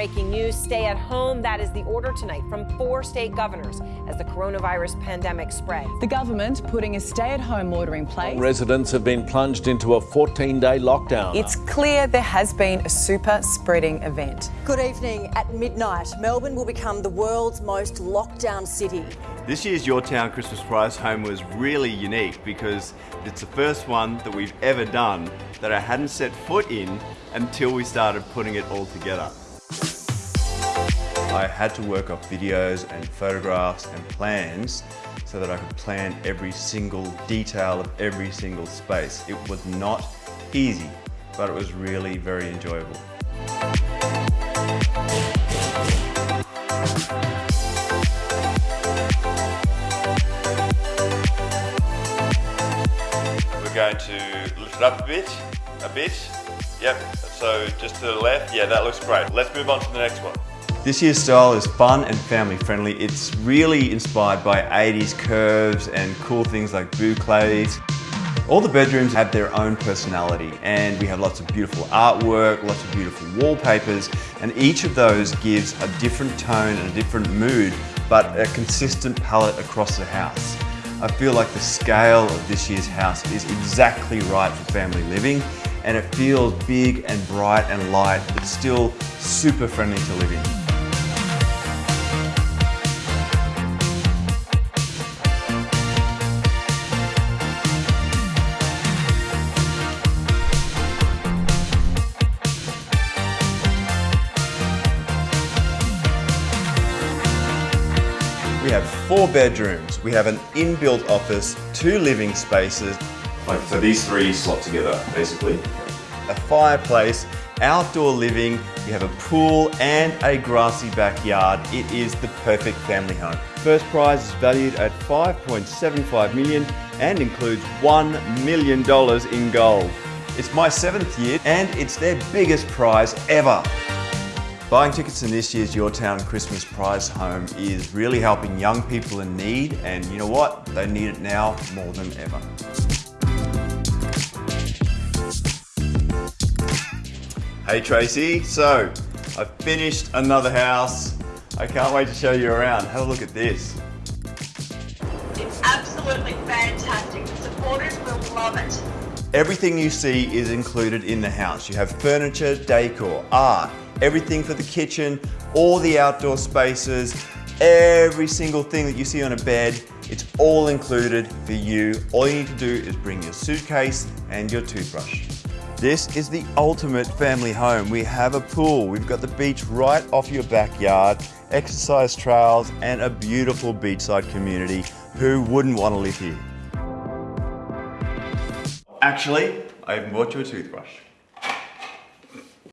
breaking news. Stay at home. That is the order tonight from four state governors as the coronavirus pandemic spreads. The government putting a stay at home order in place. Residents have been plunged into a 14 day lockdown. It's clear there has been a super spreading event. Good evening. At midnight, Melbourne will become the world's most locked down city. This year's Your Town Christmas Prize Home was really unique because it's the first one that we've ever done that I hadn't set foot in until we started putting it all together. I had to work off videos and photographs and plans so that I could plan every single detail of every single space. It was not easy, but it was really very enjoyable. We're going to lift it up a bit, a bit. Yep, so just to the left, yeah, that looks great. Let's move on to the next one. This year's style is fun and family friendly. It's really inspired by 80s curves and cool things like boucles. All the bedrooms have their own personality and we have lots of beautiful artwork, lots of beautiful wallpapers, and each of those gives a different tone and a different mood, but a consistent palette across the house. I feel like the scale of this year's house is exactly right for family living and it feels big and bright and light, but still super friendly to live in. We have four bedrooms. We have an inbuilt office, two living spaces. Like, so these three slot together, basically. A fireplace, outdoor living, you have a pool and a grassy backyard. It is the perfect family home. First prize is valued at 5.75 million and includes $1 million in gold. It's my seventh year and it's their biggest prize ever. Buying tickets in this year's Your Town Christmas Prize Home is really helping young people in need and you know what? They need it now more than ever. Hey Tracy, so I've finished another house. I can't wait to show you around. Have a look at this. It's absolutely fantastic. The supporters will love it. Everything you see is included in the house. You have furniture, decor, art, everything for the kitchen, all the outdoor spaces, every single thing that you see on a bed, it's all included for you. All you need to do is bring your suitcase and your toothbrush. This is the ultimate family home. We have a pool, we've got the beach right off your backyard, exercise trails, and a beautiful beachside community. Who wouldn't want to live here? Actually, I even bought you a toothbrush.